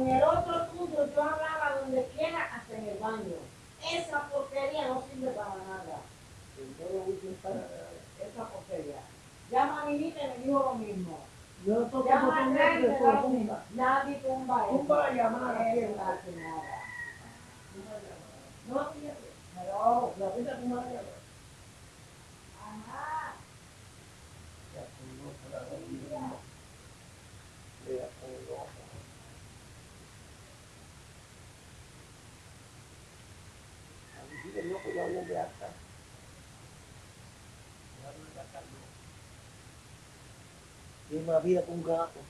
Con el otro tuyo yo hablaba donde quiera, hasta en el baño. Esa porquería no sirve para nada. Esa porquería. Llama a mi niña y me dijo lo mismo. Yo toco Llama a con nadie, él me da tumba. Nadie tumba eso. Tumba la llamada, ¿quién? la señora. No, fíjate. Pero, La vida como la llama. ajá. Ya tengo para que no, pues voy a ver acá. Ya voy a sacarlo. Tiene una vida con un gato.